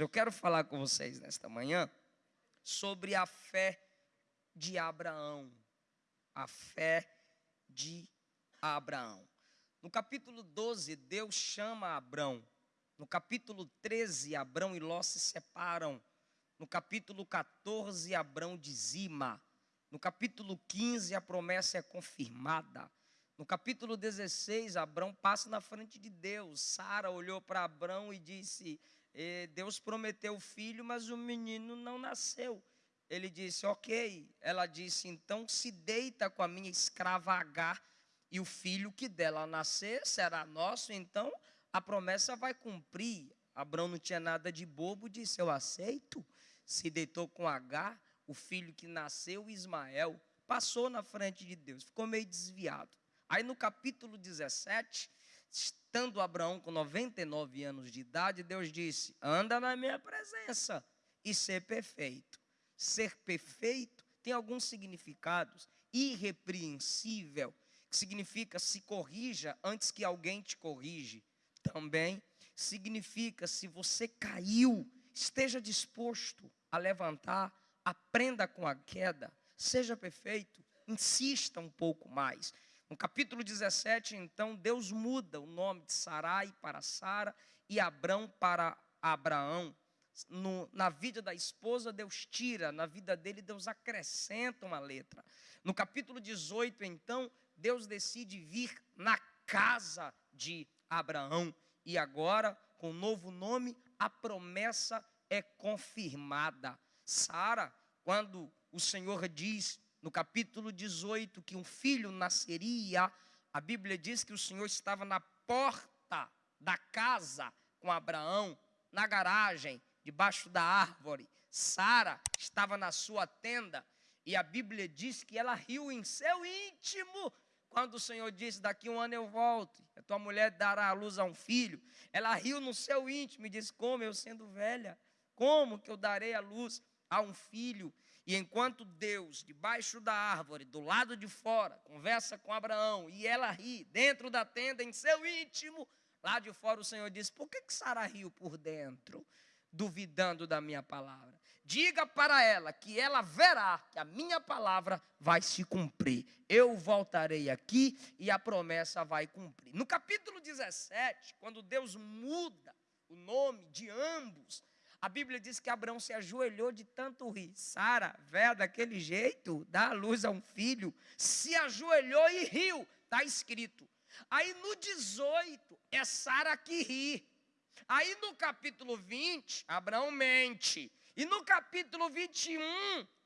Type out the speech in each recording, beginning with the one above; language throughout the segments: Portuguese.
Eu quero falar com vocês nesta manhã sobre a fé de Abraão. A fé de Abraão. No capítulo 12, Deus chama Abraão. No capítulo 13, Abraão e Ló se separam. No capítulo 14, Abraão dizima. No capítulo 15, a promessa é confirmada. No capítulo 16, Abraão passa na frente de Deus. Sara olhou para Abraão e disse: Deus prometeu o filho, mas o menino não nasceu. Ele disse: Ok. Ela disse: Então se deita com a minha escrava Agar, e o filho que dela nascer será nosso. Então a promessa vai cumprir. Abraão não tinha nada de bobo, disse: Eu aceito. Se deitou com Agar, o filho que nasceu, Ismael, passou na frente de Deus, ficou meio desviado. Aí no capítulo 17, estando Abraão com 99 anos de idade, Deus disse: anda na minha presença e ser perfeito. Ser perfeito tem alguns significados. Irrepreensível, que significa se corrija antes que alguém te corrige. Também significa se você caiu, esteja disposto a levantar, aprenda com a queda, seja perfeito, insista um pouco mais. No capítulo 17, então, Deus muda o nome de Sarai para Sara e Abrão para Abraão. No, na vida da esposa, Deus tira, na vida dele, Deus acrescenta uma letra. No capítulo 18, então, Deus decide vir na casa de Abraão. E agora, com um novo nome, a promessa é confirmada. Sara, quando o Senhor diz no capítulo 18, que um filho nasceria, a Bíblia diz que o Senhor estava na porta da casa com Abraão, na garagem, debaixo da árvore. Sara estava na sua tenda e a Bíblia diz que ela riu em seu íntimo quando o Senhor disse: Daqui um ano eu volto, a tua mulher dará à luz a um filho. Ela riu no seu íntimo e disse: Como eu sendo velha, como que eu darei a luz a um filho? E enquanto Deus, debaixo da árvore, do lado de fora, conversa com Abraão e ela ri dentro da tenda, em seu íntimo, lá de fora o Senhor diz: Por que, que Sara riu por dentro, duvidando da minha palavra? Diga para ela que ela verá que a minha palavra vai se cumprir. Eu voltarei aqui e a promessa vai cumprir. No capítulo 17, quando Deus muda o nome de ambos, a Bíblia diz que Abraão se ajoelhou de tanto rir. Sara, velha daquele jeito, dá luz a um filho, se ajoelhou e riu. Está escrito. Aí no 18, é Sara que ri. Aí no capítulo 20, Abraão mente. E no capítulo 21,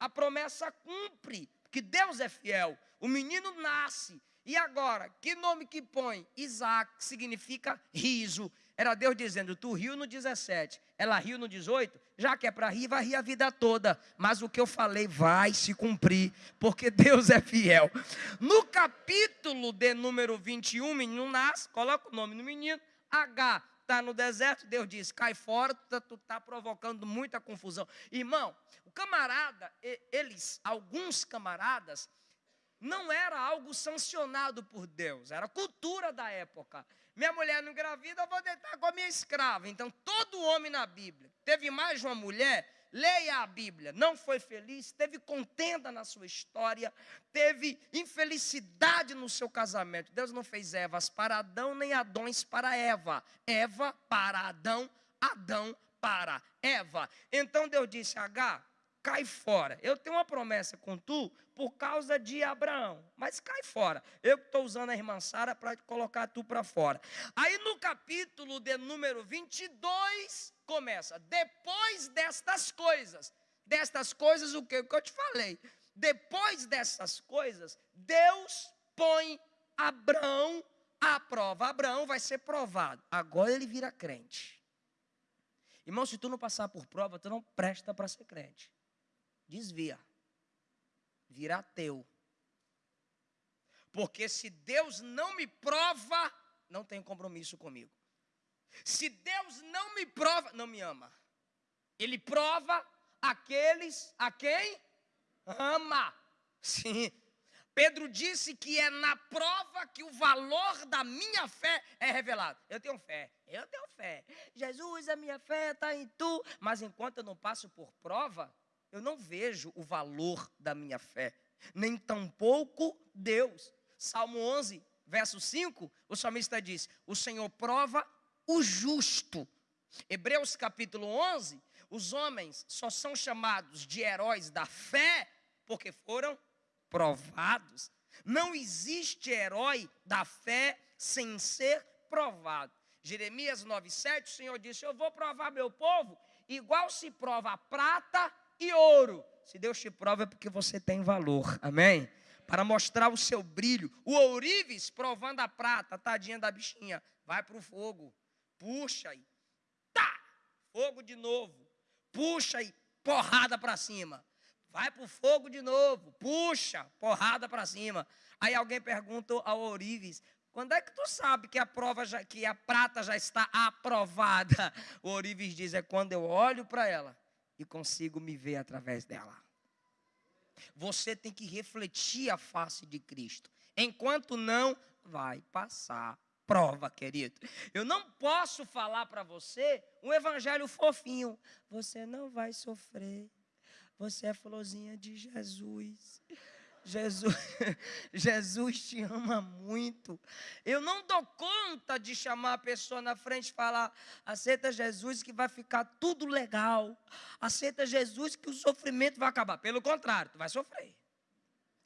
a promessa cumpre, que Deus é fiel. O menino nasce. E agora, que nome que põe? Isaac, significa riso. Era Deus dizendo: Tu riu no 17, ela riu no 18, já que é para rir, vai rir a vida toda. Mas o que eu falei vai se cumprir, porque Deus é fiel. No capítulo de número 21, o menino nasce, coloca o nome no menino, H está no deserto, Deus diz: cai fora, tu está tá provocando muita confusão. Irmão, o camarada, eles, alguns camaradas, não era algo sancionado por Deus, era cultura da época. Minha mulher não engravida, eu vou deitar com a minha escrava. Então, todo homem na Bíblia teve mais de uma mulher, leia a Bíblia, não foi feliz, teve contenda na sua história, teve infelicidade no seu casamento. Deus não fez Evas para Adão, nem Adões para Eva. Eva para Adão, Adão para Eva. Então Deus disse: H, cai fora. Eu tenho uma promessa com tu por causa de Abraão, mas cai fora. Eu estou usando a irmã Sara para colocar tu para fora. Aí no capítulo de número 22 começa: depois destas coisas, destas coisas o que, o que eu te falei? Depois dessas coisas, Deus põe Abraão à prova. Abraão vai ser provado. Agora ele vira crente. Irmão, se tu não passar por prova, tu não presta para ser crente desvia, vira ateu. Porque se Deus não me prova, não tem compromisso comigo. Se Deus não me prova, não me ama. Ele prova aqueles a quem ama. Sim. Pedro disse que é na prova que o valor da minha fé é revelado. Eu tenho fé, eu tenho fé. Jesus, a minha fé está em tu. Mas enquanto eu não passo por prova, eu não vejo o valor da minha fé, nem tampouco Deus. Salmo 11, verso 5, o salmista diz: O Senhor prova o justo. Hebreus capítulo 11, os homens só são chamados de heróis da fé porque foram provados. Não existe herói da fé sem ser provado. Jeremias 9,7, o Senhor disse: Eu vou provar meu povo, igual se prova a prata e ouro. Se Deus te prova é porque você tem valor, amém? Para mostrar o seu brilho. O ourives provando a prata, tadinha da bichinha, vai para o fogo, puxa e tá, fogo de novo, puxa e porrada para cima. Vai para o fogo de novo, puxa, porrada para cima. Aí alguém pergunta ao ourives, quando é que tu sabe que a prova já, que a prata já está aprovada? O ourives diz é quando eu olho para ela e consigo me ver através dela. Você tem que refletir a face de Cristo. Enquanto não, vai passar prova, querido. Eu não posso falar para você um evangelho fofinho. Você não vai sofrer. Você é florzinha de Jesus. Jesus, Jesus te ama muito. Eu não dou conta de chamar a pessoa na frente e falar: aceita Jesus que vai ficar tudo legal. Aceita Jesus que o sofrimento vai acabar. Pelo contrário, tu vai sofrer.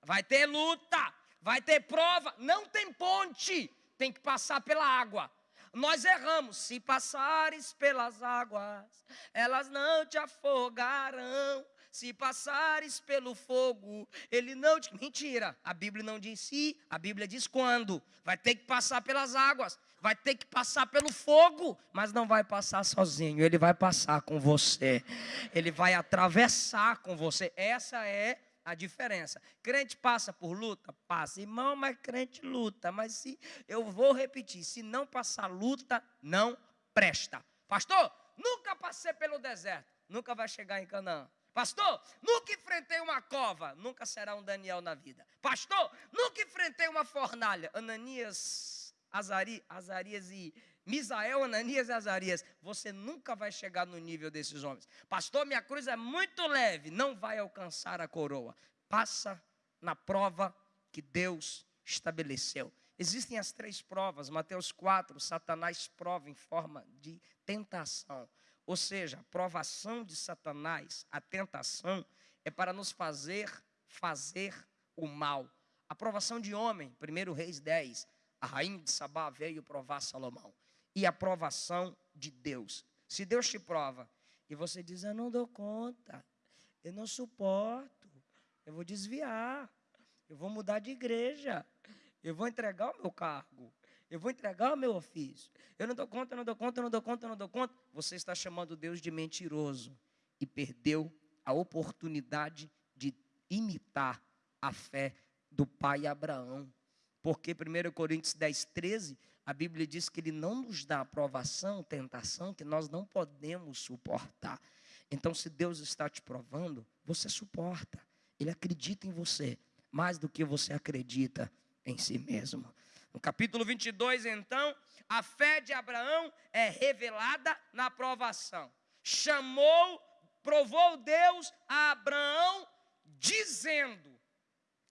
Vai ter luta, vai ter prova. Não tem ponte, tem que passar pela água. Nós erramos. Se passares pelas águas, elas não te afogarão. Se passares pelo fogo, ele não te. Mentira, a Bíblia não diz se, a Bíblia diz quando. Vai ter que passar pelas águas, vai ter que passar pelo fogo, mas não vai passar sozinho, ele vai passar com você, ele vai atravessar com você. Essa é a diferença. Crente passa por luta? Passa. Irmão, mas crente luta. Mas se eu vou repetir, se não passar luta, não presta. Pastor, nunca passei pelo deserto. Nunca vai chegar em Canaã. Pastor, nunca enfrentei uma cova, nunca será um Daniel na vida. Pastor, nunca enfrentei uma fornalha. Ananias, Azari, Azarias e Misael, Ananias e Azarias. Você nunca vai chegar no nível desses homens. Pastor, minha cruz é muito leve, não vai alcançar a coroa. Passa na prova que Deus estabeleceu. Existem as três provas, Mateus 4, Satanás prova em forma de tentação. Ou seja, a provação de Satanás, a tentação, é para nos fazer fazer o mal. A provação de homem, 1 Reis 10, a rainha de Sabá veio provar Salomão. E a provação de Deus. Se Deus te prova e você diz, eu não dou conta, eu não suporto, eu vou desviar, eu vou mudar de igreja, eu vou entregar o meu cargo, eu vou entregar o meu ofício. Eu não dou conta, não dou conta, não dou conta, não dou conta. Você está chamando Deus de mentiroso e perdeu a oportunidade de imitar a fé do pai Abraão. Porque 1 Coríntios 10, 13, a Bíblia diz que ele não nos dá aprovação, tentação que nós não podemos suportar. Então, se Deus está te provando, você suporta. Ele acredita em você mais do que você acredita em si mesmo. No capítulo 22, então, a fé de Abraão é revelada na provação. Chamou, provou Deus a Abraão, dizendo: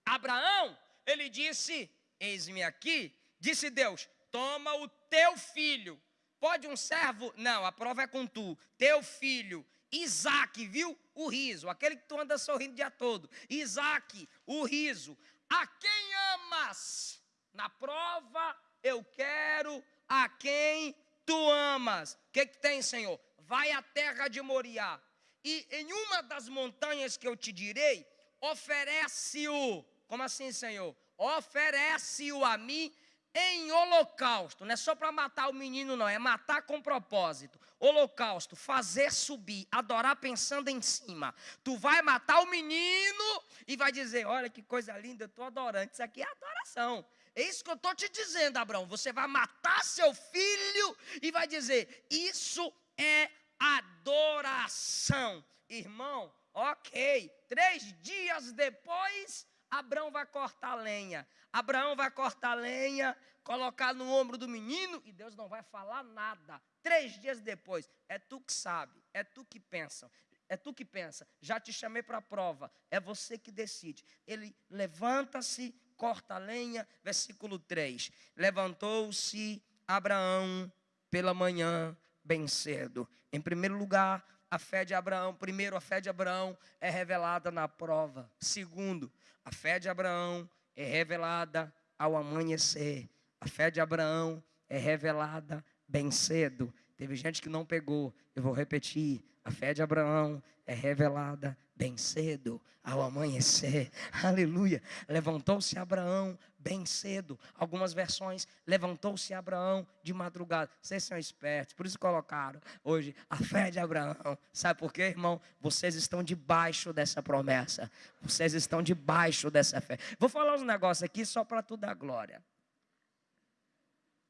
Abraão, ele disse: Eis-me aqui. Disse Deus: Toma o teu filho. Pode um servo? Não, a prova é com tu. Teu filho, Isaac, viu? O riso, aquele que tu anda sorrindo o dia todo. Isaac, o riso. A quem amas? Na prova, eu quero a quem tu amas. O que, que tem, Senhor? Vai à terra de Moriá. E em uma das montanhas que eu te direi, oferece-o. Como assim, Senhor? Oferece-o a mim em holocausto. Não é só para matar o menino, não. É matar com propósito. Holocausto, fazer subir, adorar pensando em cima. Tu vai matar o menino e vai dizer: Olha que coisa linda, eu estou adorando. Isso aqui é adoração. É isso que eu estou te dizendo, Abraão. Você vai matar seu filho e vai dizer: Isso é adoração. Irmão, ok. Três dias depois, Abraão vai cortar lenha. Abraão vai cortar lenha, colocar no ombro do menino e Deus não vai falar nada. Três dias depois, é tu que sabe, é tu que pensa, é tu que pensa. Já te chamei para a prova, é você que decide. Ele levanta-se, corta a lenha, versículo 3. Levantou-se Abraão pela manhã, bem cedo. Em primeiro lugar, a fé de Abraão, primeiro, a fé de Abraão é revelada na prova. Segundo, a fé de Abraão é revelada ao amanhecer. A fé de Abraão é revelada bem cedo. Teve gente que não pegou. Eu vou repetir. A fé de Abraão é revelada bem cedo, ao amanhecer. Aleluia. Levantou-se Abraão bem cedo. Algumas versões, levantou-se Abraão de madrugada. Vocês são espertos, por isso colocaram hoje a fé de Abraão. Sabe por quê, irmão? Vocês estão debaixo dessa promessa. Vocês estão debaixo dessa fé. Vou falar uns negócios aqui só para tu dar glória.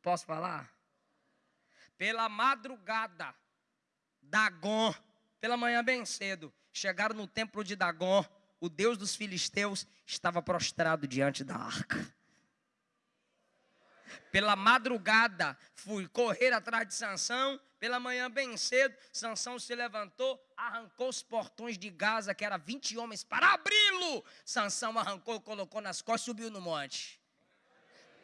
Posso falar? Pela madrugada, Dagon, pela manhã bem cedo, chegaram no templo de Dagon, o Deus dos filisteus estava prostrado diante da arca. Pela madrugada, fui correr atrás de Sansão. Pela manhã, bem cedo, Sansão se levantou, arrancou os portões de Gaza, que era 20 homens, para abri-lo. Sansão arrancou, colocou nas costas e subiu no monte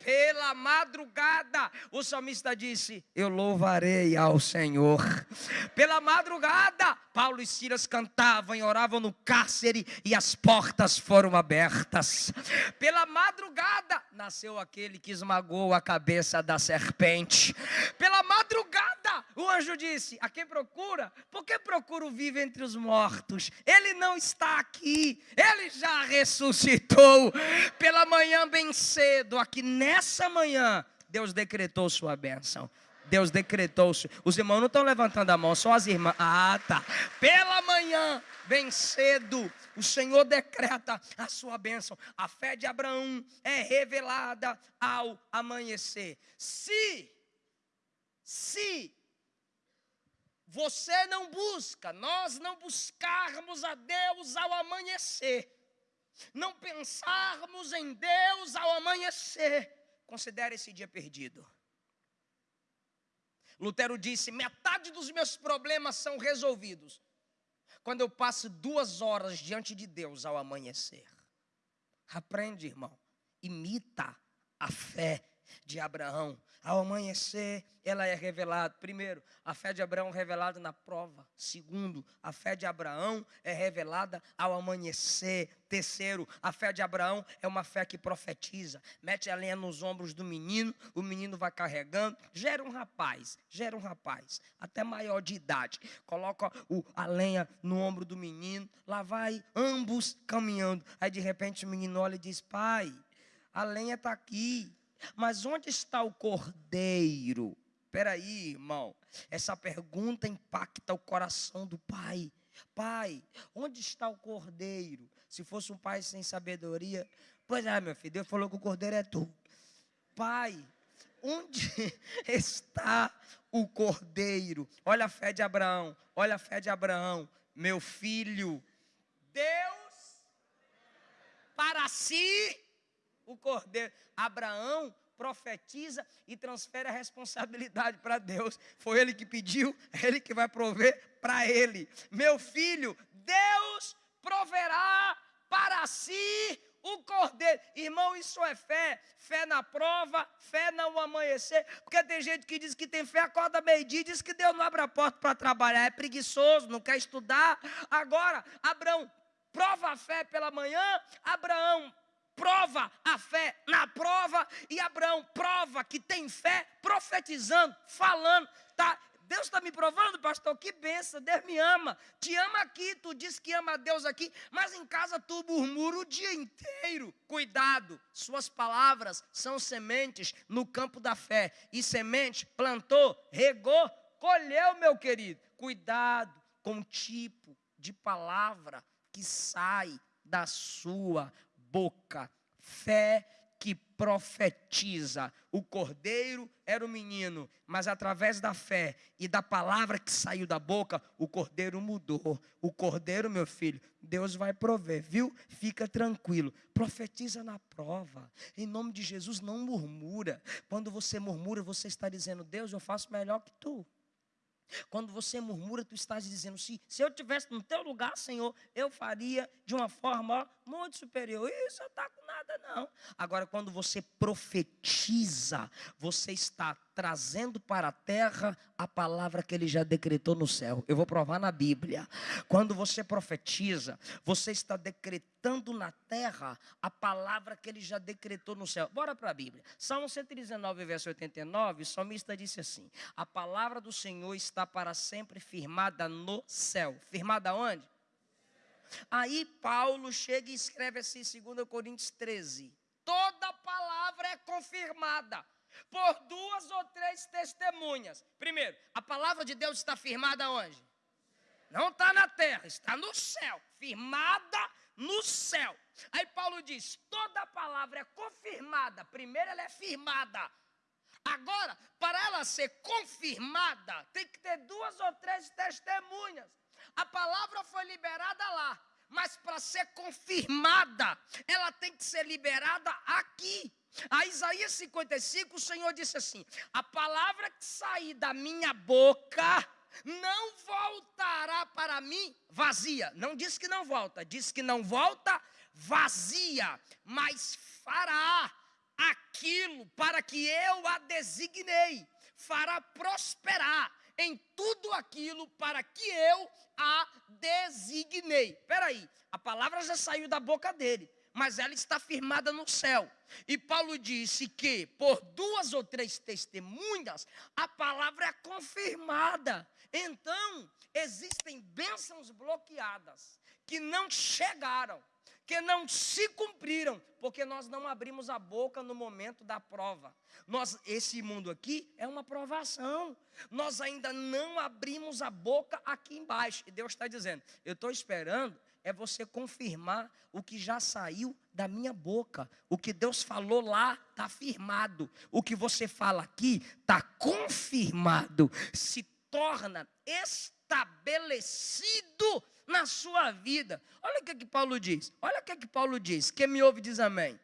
pela madrugada. O salmista disse: Eu louvarei ao Senhor. Pela madrugada, Paulo e Silas cantavam e oravam no cárcere e as portas foram abertas. Pela madrugada, nasceu aquele que esmagou a cabeça da serpente. Pela o anjo disse: A quem procura? Por que procura o vivo entre os mortos? Ele não está aqui, ele já ressuscitou. Pela manhã, bem cedo, aqui nessa manhã, Deus decretou sua bênção. Deus decretou. Os irmãos não estão levantando a mão, só as irmãs. Ah, tá. Pela manhã, bem cedo, o Senhor decreta a sua bênção. A fé de Abraão é revelada ao amanhecer. Se, se você não busca, nós não buscarmos a Deus ao amanhecer, não pensarmos em Deus ao amanhecer, considere esse dia perdido. Lutero disse: metade dos meus problemas são resolvidos quando eu passo duas horas diante de Deus ao amanhecer. Aprende, irmão, imita a fé de Abraão. Ao amanhecer, ela é revelada. Primeiro, a fé de Abraão é revelada na prova. Segundo, a fé de Abraão é revelada ao amanhecer. Terceiro, a fé de Abraão é uma fé que profetiza. Mete a lenha nos ombros do menino, o menino vai carregando. Gera um rapaz, gera um rapaz, até maior de idade. Coloca o, a lenha no ombro do menino, lá vai ambos caminhando. Aí de repente o menino olha e diz: Pai, a lenha está aqui mas onde está o cordeiro? Peraí, irmão. Essa pergunta impacta o coração do pai. Pai, onde está o cordeiro? Se fosse um pai sem sabedoria, pois é, meu filho, Deus falou que o cordeiro é tu. Pai, onde está o cordeiro? Olha a fé de Abraão, olha a fé de Abraão, meu filho. Deus para si o cordeiro. Abraão profetiza e transfere a responsabilidade para Deus. Foi ele que pediu, é ele que vai prover para ele. Meu filho, Deus proverá para si o cordeiro. Irmão, isso é fé. Fé na prova, fé não amanhecer. Porque tem gente que diz que tem fé, acorda meio-dia, diz que Deus não abre a porta para trabalhar, é preguiçoso, não quer estudar. Agora, Abraão prova a fé pela manhã, Abraão prova a fé na prova e Abraão prova que tem fé profetizando, falando, tá? Deus está me provando, pastor, que benção, Deus me ama, te ama aqui, tu diz que ama a Deus aqui, mas em casa tu murmura o dia inteiro. Cuidado, suas palavras são sementes no campo da fé, e semente plantou, regou, colheu, meu querido. Cuidado com o tipo de palavra que sai da sua boca. Fé que profetiza. O cordeiro era o menino, mas através da fé e da palavra que saiu da boca, o cordeiro mudou. O cordeiro, meu filho, Deus vai prover, viu? Fica tranquilo. Profetiza na prova. Em nome de Jesus, não murmura. Quando você murmura, você está dizendo: Deus, eu faço melhor que tu. Quando você murmura, tu estás dizendo: se, se eu tivesse no teu lugar, Senhor, eu faria de uma forma muito superior. Isso não está com nada, não. Agora, quando você profetiza, você está trazendo para a terra a palavra que ele já decretou no céu. Eu vou provar na Bíblia. Quando você profetiza, você está decretando na terra a palavra que ele já decretou no céu. Bora para a Bíblia. Salmo 119, verso 89, o salmista disse assim: A palavra do Senhor está para sempre firmada no céu. Firmada onde? Aí Paulo chega e escreve assim, 2 Coríntios 13: Toda palavra é confirmada por duas ou três testemunhas. Primeiro, a palavra de Deus está firmada onde? Não está na terra, está no céu. Firmada no céu. Aí Paulo diz: toda palavra é confirmada. Primeiro, ela é firmada. Agora, para ela ser confirmada, tem que ter duas ou três testemunhas. A palavra foi liberada lá, mas para ser confirmada, ela tem que ser liberada aqui. A Isaías 55, o Senhor disse assim: A palavra que sair da minha boca não voltará para mim vazia. Não diz que não volta, diz que não volta vazia, mas fará aquilo para que eu a designei, fará prosperar em tudo aquilo para que eu a designei. Espera aí, a palavra já saiu da boca dele mas ela está firmada no céu. E Paulo disse que por duas ou três testemunhas a palavra é confirmada. Então, existem bênçãos bloqueadas que não chegaram, que não se cumpriram, porque nós não abrimos a boca no momento da prova. Nós, esse mundo aqui é uma provação. Nós ainda não abrimos a boca aqui embaixo. E Deus está dizendo: Eu estou esperando é você confirmar o que já saiu da minha boca. O que Deus falou lá está firmado. O que você fala aqui está confirmado. Se torna estabelecido na sua vida. Olha o que, que Paulo diz. Olha o que, que Paulo diz. Quem me ouve diz amém.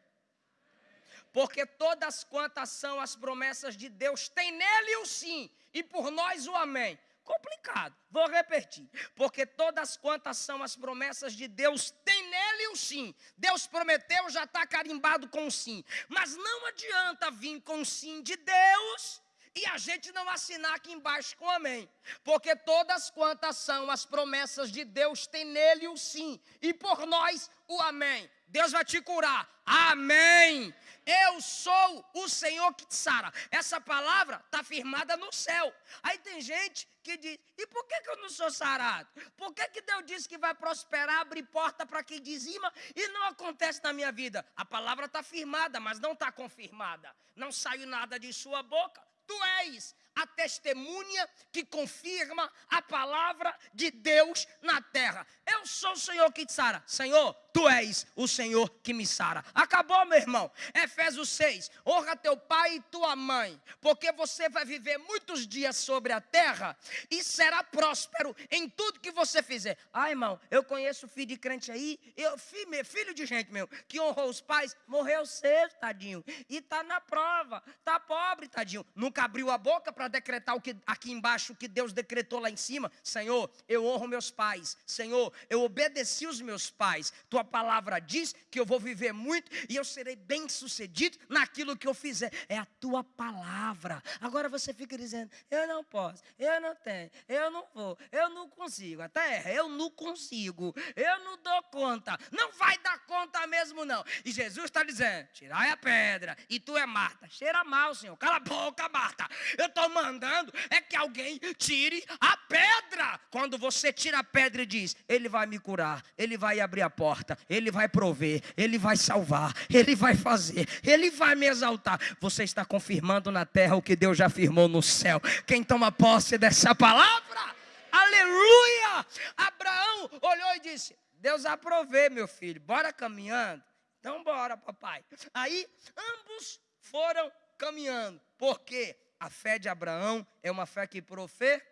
Porque todas quantas são as promessas de Deus, tem nele o sim, e por nós o amém complicado. Vou repetir. Porque todas quantas são as promessas de Deus, tem nele o sim. Deus prometeu, já está carimbado com o sim. Mas não adianta vir com o sim de Deus e a gente não assinar aqui embaixo com amém. Porque todas quantas são as promessas de Deus, tem nele o sim. E por nós o amém. Deus vai te curar. Amém. Eu sou o Senhor que te sara. Essa palavra está firmada no céu. Aí tem gente que diz: e por que, que eu não sou sarado? Por que, que Deus disse que vai prosperar, abrir porta para quem dizima e não acontece na minha vida? A palavra está firmada, mas não está confirmada. Não saiu nada de sua boca. Tu és a testemunha que confirma a palavra de Deus na terra. Eu sou o Senhor que te sara. Senhor, tu és o Senhor que me sara. Acabou, meu irmão. Efésios 6. Honra teu pai e tua mãe, porque você vai viver muitos dias sobre a terra e será próspero em tudo que você fizer. Ah, irmão, eu conheço filho de crente aí, eu, filho, filho de gente meu, que honrou os pais, morreu cedo, tadinho, e tá na prova, tá pobre, tadinho. Nunca abriu a boca para decretar o que aqui embaixo o que Deus decretou lá em cima. Senhor, eu honro meus pais. Senhor, eu obedeci os meus pais. Tua palavra diz que eu vou viver muito e eu serei bem-sucedido naquilo que eu fizer. É a tua palavra. Agora você fica dizendo: "Eu não posso, eu não tenho, eu não vou, eu não consigo". Até erra, eu não consigo. Eu não dou conta. Não vai dar conta mesmo não. E Jesus está dizendo: "Tirai a pedra". E tu é Marta. Cheira mal, Senhor. Cala a boca, Marta. Eu estou mandando é que alguém tire a pedra. Quando você tira a pedra e diz: Ele vai me curar, Ele vai abrir a porta, Ele vai prover, Ele vai salvar, Ele vai fazer, Ele vai me exaltar. Você está confirmando na terra o que Deus já afirmou no céu. Quem toma posse dessa palavra? Aleluia! Abraão olhou e disse: Deus aprovei, meu filho, bora caminhando. Então bora, papai. Aí ambos foram caminhando. Por quê? A fé de Abraão é uma fé que profetiza.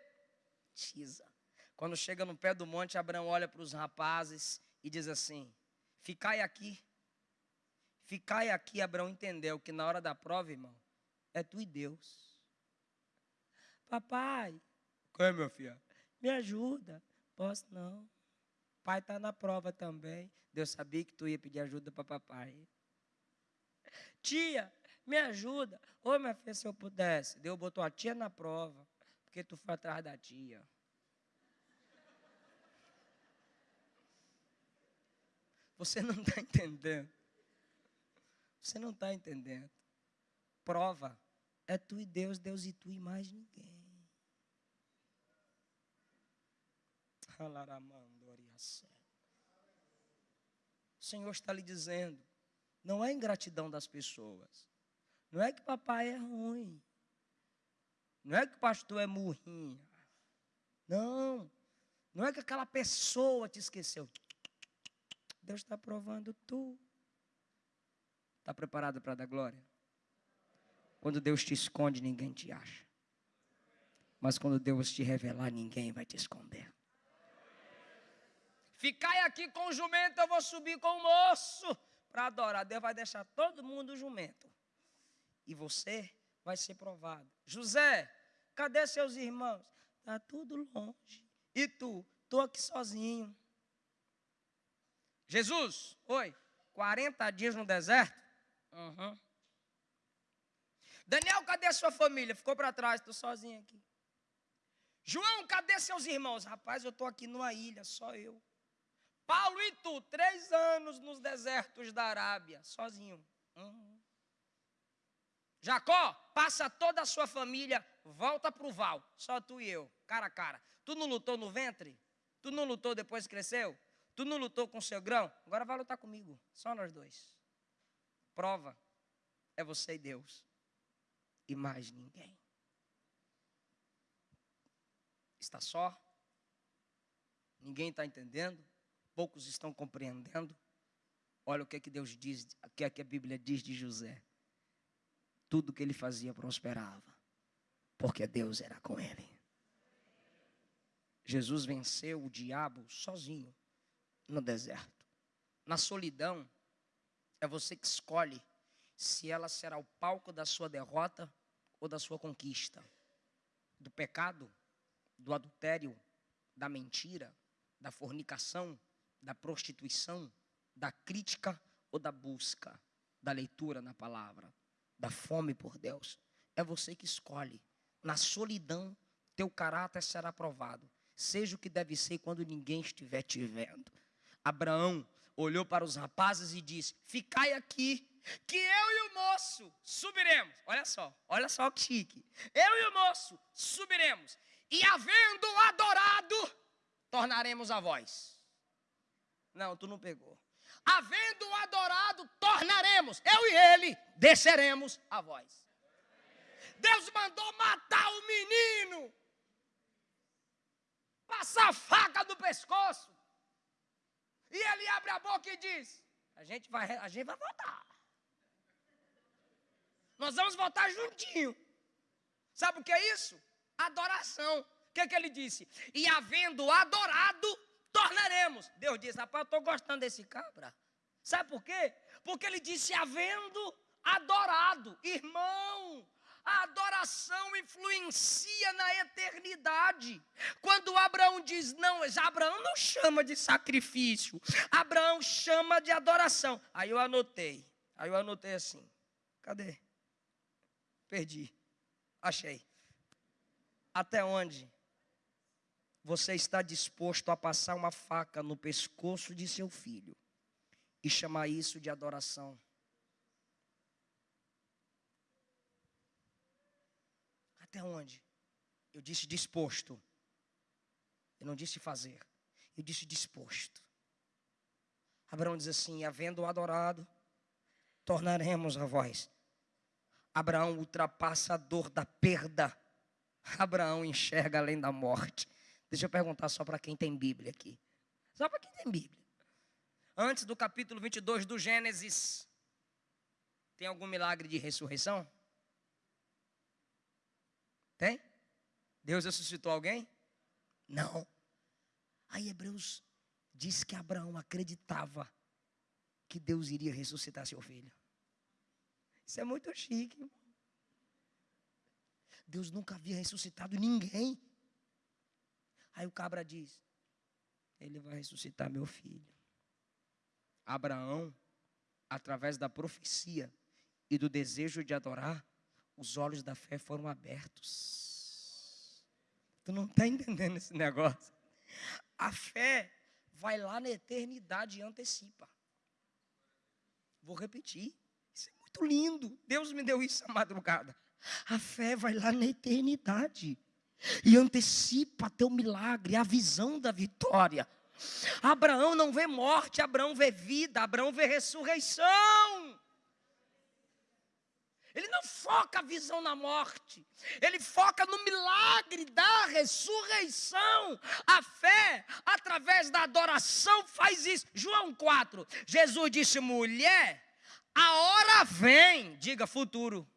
Quando chega no pé do monte, Abraão olha para os rapazes e diz assim: Ficai aqui. Ficai aqui, Abraão entendeu que na hora da prova, irmão, é tu e Deus. Papai, qual é, meu filho? Me ajuda. Posso não. Pai está na prova também. Deus sabia que tu ia pedir ajuda para papai. Tia, me ajuda. Ô, minha filha, se eu pudesse. Deus botou a tia na prova, porque tu foi atrás da tia. Você não está entendendo. Você não está entendendo. Prova é tu e Deus, Deus e tu e mais ninguém. O Senhor está lhe dizendo, não é ingratidão das pessoas. Não é que papai é ruim. Não é que o pastor é murrinha. Não. Não é que aquela pessoa te esqueceu. Deus está provando tu. Está preparado para dar glória? Quando Deus te esconde, ninguém te acha. Mas quando Deus te revelar, ninguém vai te esconder. Ficai aqui com o jumento, eu vou subir com o moço para adorar. Deus vai deixar todo mundo jumento. E você vai ser provado. José, cadê seus irmãos? Está tudo longe. E tu? Estou aqui sozinho. Jesus, oi, 40 dias no deserto? Uhum. Daniel, cadê sua família? Ficou para trás, estou sozinho aqui. João, cadê seus irmãos? Rapaz, eu estou aqui numa ilha, só eu. Paulo e tu, três anos nos desertos da Arábia, sozinho. Uhum. Jacó, passa toda a sua família, volta para o val, só tu e eu, cara a cara. Tu não lutou no ventre? Tu não lutou depois que cresceu? Tu não lutou com seu grão? Agora vai lutar comigo, só nós dois. Prova é você e Deus, e mais ninguém. Está só? Ninguém está entendendo? poucos estão compreendendo. Olha o que é que Deus diz, o que é que a Bíblia diz de José. Tudo que ele fazia prosperava, porque Deus era com ele. Jesus venceu o diabo sozinho no deserto. Na solidão, é você que escolhe se ela será o palco da sua derrota ou da sua conquista. Do pecado, do adultério, da mentira, da fornicação, da prostituição, da crítica ou da busca, da leitura na palavra, da fome por Deus. É você que escolhe. Na solidão, teu caráter será provado. Seja o que deve ser quando ninguém estiver te vendo. Abraão olhou para os rapazes e disse: Ficai aqui, que eu e o moço subiremos. Olha só, olha só que chique. Eu e o moço subiremos, e havendo adorado, tornaremos a voz. Não, tu não pegou. Havendo adorado, tornaremos, eu e ele, desceremos a voz. Deus mandou matar o menino, passar a faca no pescoço. E ele abre a boca e diz: A gente vai, a gente vai votar. Nós vamos votar juntinho. Sabe o que é isso? Adoração. O que, é que ele disse? E havendo adorado, tornaremos. Deus disse, rapaz, eu estou gostando desse cabra. Sabe por quê? Porque ele disse, havendo adorado. Irmão, a adoração influencia na eternidade. Quando Abraão diz não, Abraão não chama de sacrifício, Abraão chama de adoração. Aí eu anotei, aí eu anotei assim: cadê? Perdi, achei. Até onde? você está disposto a passar uma faca no pescoço de seu filho e chamar isso de adoração? Até onde? Eu disse disposto. Eu não disse fazer. Eu disse disposto. Abraão diz assim: havendo adorado, tornaremos a voz. Abraão ultrapassa a dor da perda. Abraão enxerga além da morte. Deixa eu perguntar só para quem tem Bíblia aqui. Só para quem tem Bíblia. antes do capítulo 22 do Gênesis, tem algum milagre de ressurreição? Tem? Deus ressuscitou alguém? Não. Aí Hebreus diz que Abraão acreditava que Deus iria ressuscitar seu filho. Isso é muito chique. Irmão. Deus nunca havia ressuscitado ninguém. Aí o cabra diz: Ele vai ressuscitar meu filho. Abraão, através da profecia e do desejo de adorar, os olhos da fé foram abertos. Tu não está entendendo esse negócio? A fé vai lá na eternidade e antecipa. Vou repetir. Isso é muito lindo. Deus me deu isso à madrugada. A fé vai lá na eternidade e antecipa teu milagre, a visão da vitória. Abraão não vê morte, Abraão vê vida, Abraão vê ressurreição. Ele não foca a visão na morte, ele foca no milagre da ressurreição. A fé, através da adoração, faz isso. João 4, Jesus disse: mulher, a hora vem, diga futuro.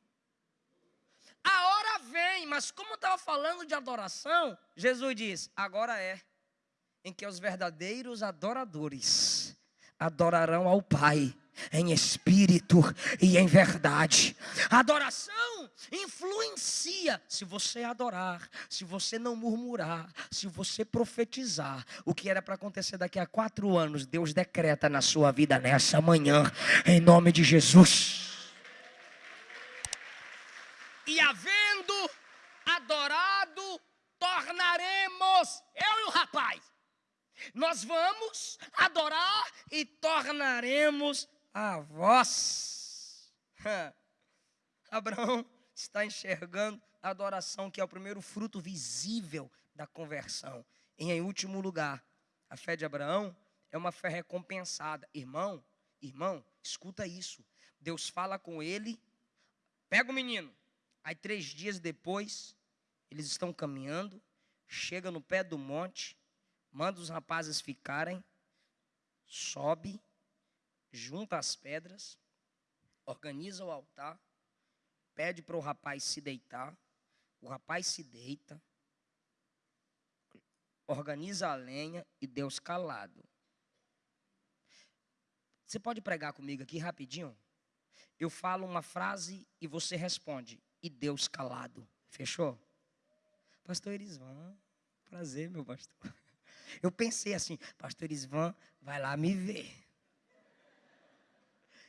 A hora vem, mas como estava falando de adoração, Jesus diz: agora é em que os verdadeiros adoradores adorarão ao Pai em espírito e em verdade. Adoração influencia. Se você adorar, se você não murmurar, se você profetizar, o que era para acontecer daqui a quatro anos, Deus decreta na sua vida nessa manhã, em nome de Jesus. E havendo adorado, tornaremos, eu e o rapaz, nós vamos adorar e tornaremos a vós. Abraão está enxergando a adoração, que é o primeiro fruto visível da conversão. E em último lugar, a fé de Abraão é uma fé recompensada. Irmão, irmão, escuta isso. Deus fala com ele, pega o menino. Aí três dias depois, eles estão caminhando, chega no pé do monte, manda os rapazes ficarem, sobe, junta as pedras, organiza o altar, pede para o rapaz se deitar, o rapaz se deita, organiza a lenha e Deus calado. Você pode pregar comigo aqui rapidinho? Eu falo uma frase e você responde, e Deus calado. Fechou? Pastor Erisvan, prazer, meu pastor. Eu pensei assim, pastor Erisvan vai lá me ver.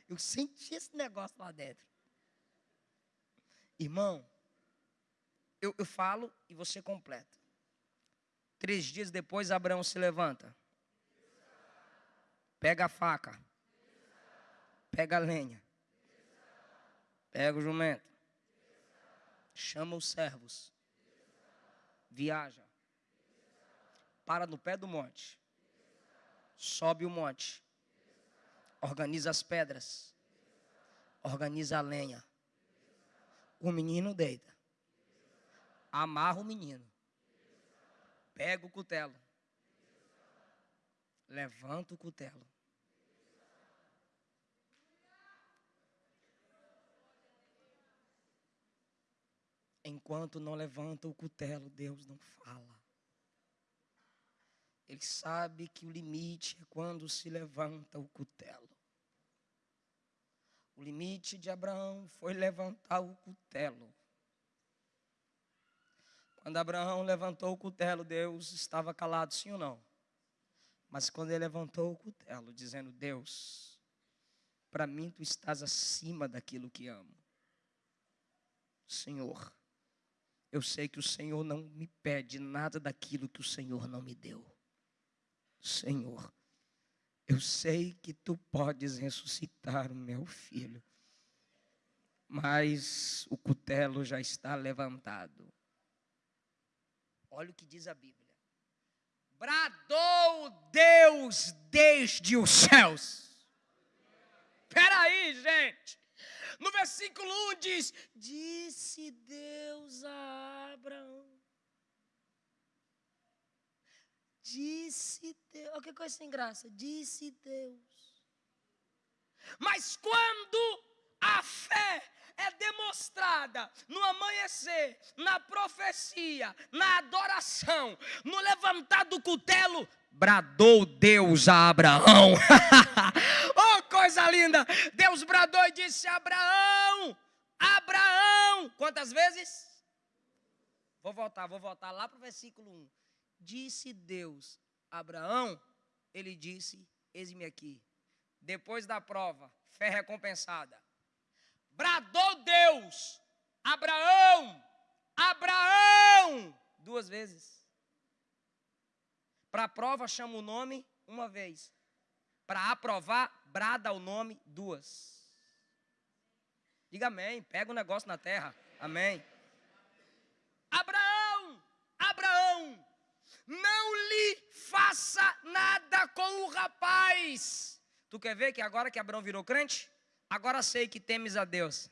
Eu senti esse negócio lá dentro. Irmão, eu, eu falo e você completa. Três dias depois, Abraão se levanta. Pega a faca. Pega a lenha. Pega o jumento. Chama os servos. Viaja. Para no pé do monte. Sobe o monte organiza as pedras, organiza a lenha. O menino deita, amarra o menino, pega o cutelo, levanta o cutelo. Enquanto não levanta o cutelo, Deus não fala. Ele sabe que o limite é quando se levanta o cutelo. O limite de Abraão foi levantar o cutelo. Quando Abraão levantou o cutelo, Deus estava calado, sim ou não? Mas quando ele levantou o cutelo, dizendo: Deus, para mim tu estás acima daquilo que amo. Senhor, eu sei que o Senhor não me pede nada daquilo que o Senhor não me deu. Senhor, eu sei que tu podes ressuscitar o meu filho, mas o cutelo já está levantado. Olha o que diz a Bíblia. Bradou Deus desde os céus. Espera aí, gente. No versículo 1 diz: Disse Deus a Abraão. Disse Deus. Olha que coisa sem graça. Disse Deus. Mas quando a fé é demonstrada no amanhecer, na profecia, na adoração, no levantar do cutelo, bradou Deus a Abraão. oh, coisa linda! Deus bradou e disse: Abraão, Abraão. Quantas vezes? Vou voltar, vou voltar lá para o versículo 1. Disse Deus, Abraão, ele disse: Eis-me aqui. Depois da prova, fé recompensada bradou Deus: Abraão, Abraão, duas vezes. Para a prova, chama o nome uma vez. Para aprovar, brada o nome duas. Diga amém. Pega o um negócio na terra. Amém. Abraão, Abraão, não lhe faça nada com o rapaz. Tu quer ver que agora que Abraão virou crente? Agora sei que temes a Deus.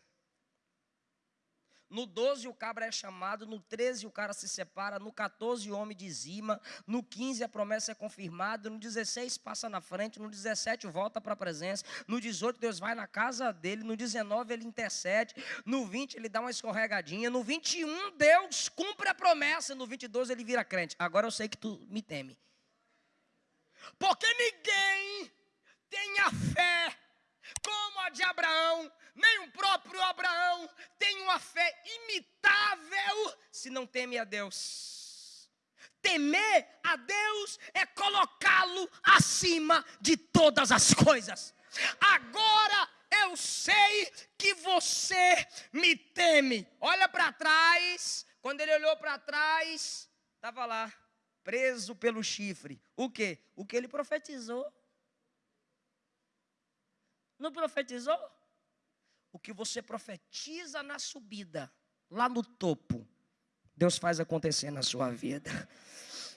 No 12 o cabra é chamado, no 13 o cara se separa, no 14 o homem dizima, no 15 a promessa é confirmada, no 16 passa na frente, no 17 volta para a presença, no 18 Deus vai na casa dele, no 19 ele intercede, no 20 ele dá uma escorregadinha, no 21 Deus cumpre a promessa, no 22 ele vira crente. Agora eu sei que tu me teme. Porque ninguém tem a fé como a de Abraão, nem o próprio Abraão tem uma fé imitável se não teme a Deus. Temer a Deus é colocá-lo acima de todas as coisas. Agora eu sei que você me teme. Olha para trás. Quando ele olhou para trás, estava lá, preso pelo chifre. O que? O que ele profetizou. Não profetizou? O que você profetiza na subida, lá no topo, Deus faz acontecer na sua vida.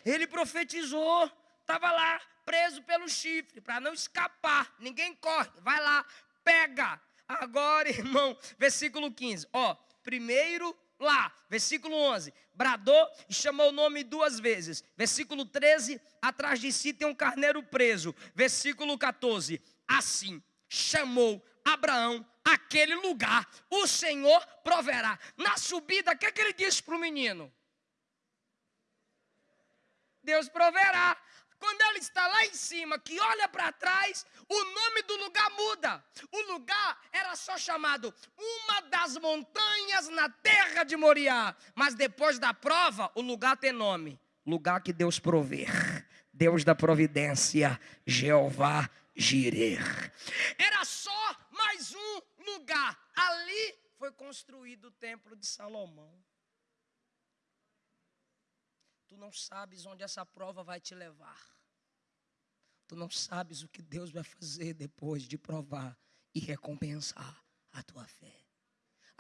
Ele profetizou, estava lá, preso pelo chifre, para não escapar. Ninguém corre, vai lá, pega. Agora, irmão, versículo 15. Ó, primeiro lá, versículo 11, bradou e chamou o nome duas vezes. Versículo 13, atrás de si tem um carneiro preso. Versículo 14, assim chamou Abraão aquele lugar, o Senhor proverá. Na subida, o que, é que ele disse para o menino? Deus proverá. Quando ele está lá em cima, que olha para trás, o nome do lugar muda. O lugar era só chamado uma das montanhas na terra de Moriá. Mas depois da prova, o lugar tem nome: lugar que Deus prover. Deus da providência, Jeová Girer. Era só mais um lugar. Ali foi construído o templo de Salomão. Tu não sabes onde essa prova vai te levar. Tu não sabes o que Deus vai fazer depois de provar e recompensar a tua fé.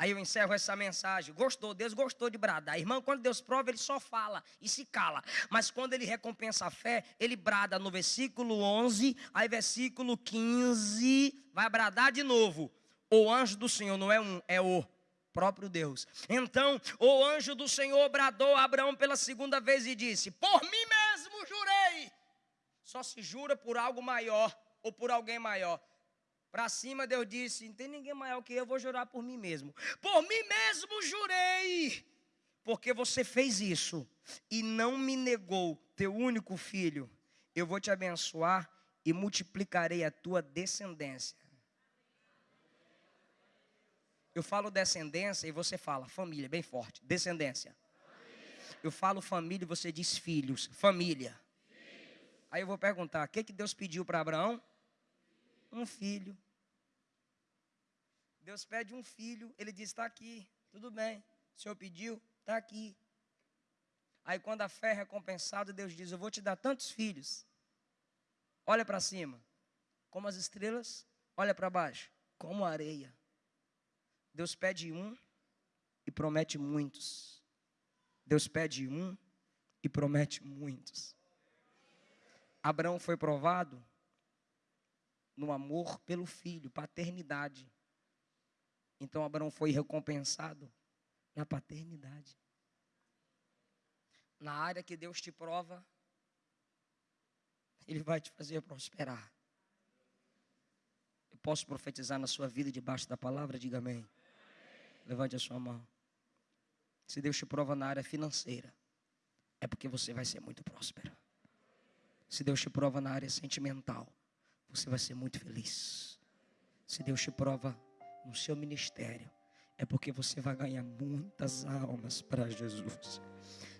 Aí eu encerro essa mensagem. Gostou? Deus gostou de bradar. Irmão, quando Deus prova, ele só fala e se cala. Mas quando ele recompensa a fé, ele brada no versículo 11, aí versículo 15, vai bradar de novo. O anjo do Senhor não é um, é o próprio Deus. Então, o anjo do Senhor bradou a Abraão pela segunda vez e disse: Por mim mesmo jurei. Só se jura por algo maior ou por alguém maior. Para cima, Deus disse: Não tem ninguém maior que eu, vou jurar por mim mesmo. Por mim mesmo jurei, porque você fez isso e não me negou teu único filho. Eu vou te abençoar e multiplicarei a tua descendência. Eu falo descendência e você fala família, bem forte. Descendência. Eu falo família e você diz filhos, família. Aí eu vou perguntar: o que, que Deus pediu para Abraão? um filho. Deus pede um filho, ele diz: está aqui, tudo bem. O Senhor pediu, está aqui. Aí quando a fé é recompensada, Deus diz: Eu vou te dar tantos filhos. Olha para cima, como as estrelas, olha para baixo, como a areia. Deus pede um e promete muitos. Deus pede um e promete muitos. Abraão foi provado no amor pelo filho, paternidade. Então Abraão foi recompensado na paternidade. Na área que Deus te prova, Ele vai te fazer prosperar. Eu posso profetizar na sua vida debaixo da palavra? Diga amém. Levante a sua mão. Se Deus te prova na área financeira, é porque você vai ser muito próspero. Se Deus te prova na área sentimental, você vai ser muito feliz. Se Deus te prova no seu ministério, é porque você vai ganhar muitas almas para Jesus.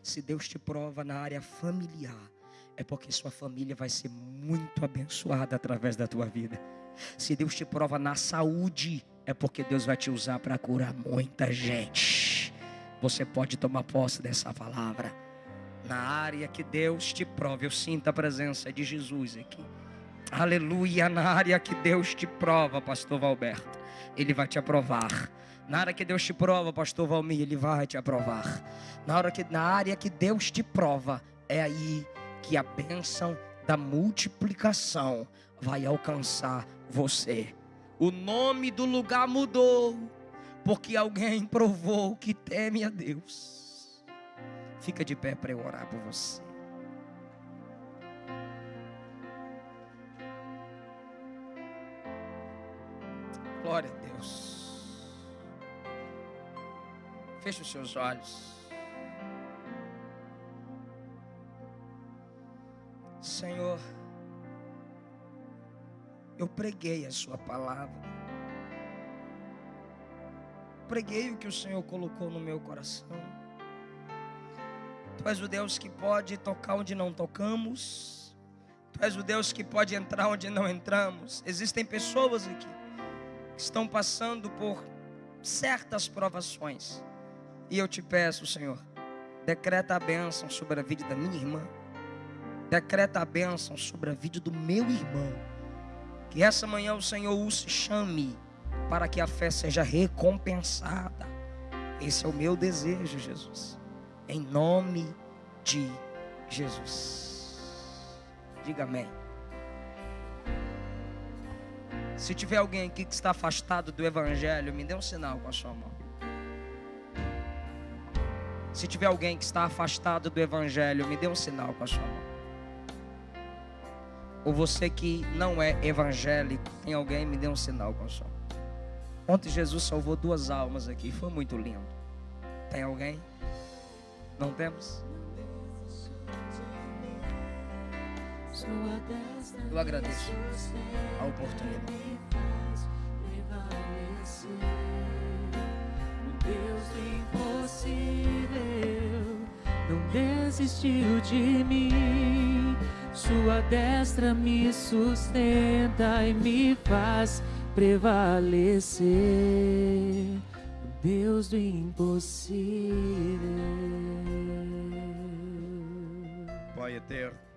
Se Deus te prova na área familiar, é porque sua família vai ser muito abençoada através da tua vida. Se Deus te prova na saúde, é porque Deus vai te usar para curar muita gente. Você pode tomar posse dessa palavra. Na área que Deus te prova, eu sinto a presença de Jesus aqui. Aleluia, na área que Deus te prova, pastor Valberto, ele vai te aprovar. Na área que Deus te prova, pastor Valmir, ele vai te aprovar. Na, hora que, na área que Deus te prova, é aí que a bênção da multiplicação vai alcançar você. O nome do lugar mudou, porque alguém provou que teme a Deus. Fica de pé para eu orar por você. Glória a Deus. Feche os seus olhos. Senhor, eu preguei a Sua palavra. Preguei o que o Senhor colocou no meu coração. Tu és o Deus que pode tocar onde não tocamos. Tu és o Deus que pode entrar onde não entramos. Existem pessoas aqui estão passando por certas provações. E eu te peço, Senhor, decreta a bênção sobre a vida da minha irmã. Decreta a bênção sobre a vida do meu irmão que essa manhã o Senhor os chame para que a fé seja recompensada. Esse é o meu desejo, Jesus. Em nome de Jesus. Diga amém. Se tiver alguém aqui que está afastado do Evangelho, me dê um sinal com a sua mão. Se tiver alguém que está afastado do Evangelho, me dê um sinal com a sua mão. Ou você que não é evangélico, tem alguém, me dê um sinal com som. Ontem Jesus salvou duas almas aqui, foi muito lindo. Tem alguém? Não temos? Eu agradeço a oportunidade. Deus do impossível não desistiu de mim. Sua destra me sustenta e me faz prevalecer. Deus do impossível. Pai eterno